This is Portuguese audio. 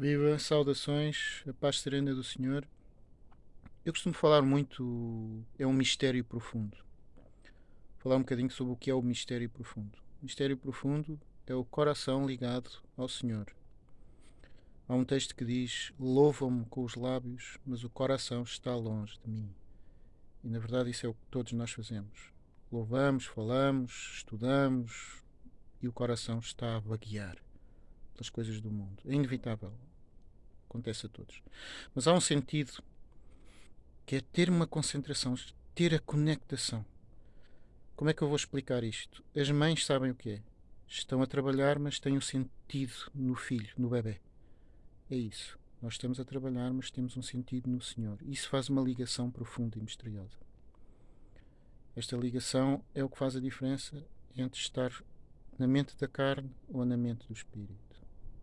Viva, saudações, a paz serena do Senhor. Eu costumo falar muito, é um mistério profundo. Falar um bocadinho sobre o que é o mistério profundo. O mistério profundo é o coração ligado ao Senhor. Há um texto que diz: Louvam-me com os lábios, mas o coração está longe de mim. E na verdade isso é o que todos nós fazemos. Louvamos, falamos, estudamos e o coração está a vaguear pelas coisas do mundo. É inevitável. Acontece a todos. Mas há um sentido que é ter uma concentração, ter a conectação. Como é que eu vou explicar isto? As mães sabem o que é. Estão a trabalhar, mas têm um sentido no filho, no bebê. É isso. Nós estamos a trabalhar, mas temos um sentido no Senhor. Isso faz uma ligação profunda e misteriosa. Esta ligação é o que faz a diferença entre estar na mente da carne ou na mente do espírito.